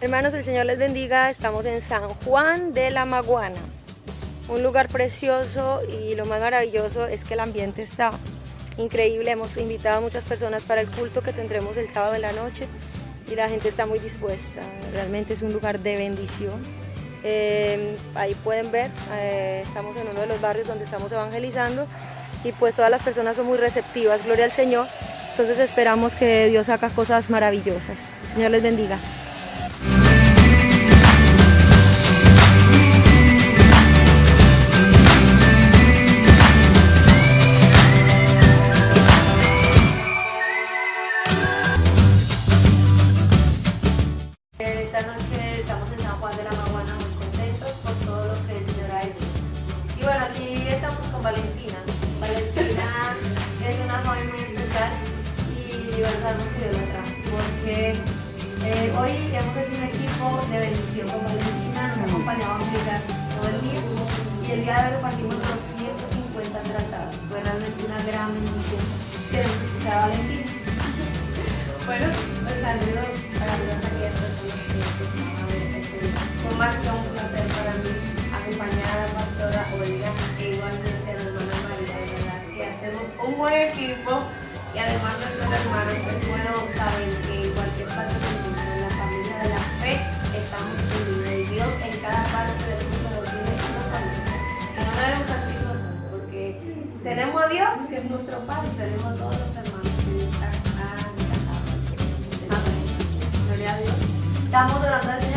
Hermanos, el Señor les bendiga. Estamos en San Juan de la Maguana, un lugar precioso y lo más maravilloso es que el ambiente está increíble. Hemos invitado a muchas personas para el culto que tendremos el sábado de la noche y la gente está muy dispuesta. Realmente es un lugar de bendición. Eh, ahí pueden ver, eh, estamos en uno de los barrios donde estamos evangelizando y pues todas las personas son muy receptivas, gloria al Señor. Entonces esperamos que Dios haga cosas maravillosas. Señor les bendiga. Esta noche estamos en San Juan de la Maguana muy contentos por todo lo que el Señor ha hecho. Y bueno, aquí estamos con Valentina. Valentina es una joven muy especial y sabemos que la trajo. Porque eh, hoy hemos hecho un equipo de bendición con Valentina, nos ha acompañado a aplicar todo el día y el día de hoy partimos de los 150 tratados. Fue realmente una gran bendición. Queremos escuchar a Valentina. Bueno, pues saludos para los buen equipo y además nuestros hermanos, pues bueno, saben que en cualquier parte del mundo, en la familia de la fe, estamos unidos y Dios en cada parte del mundo tiene una familia. Y no debemos así nosotros, porque tenemos a Dios, que es nuestro Padre, tenemos a todos los hermanos en esta gran casa. Amén. Gloria a Dios. Estamos al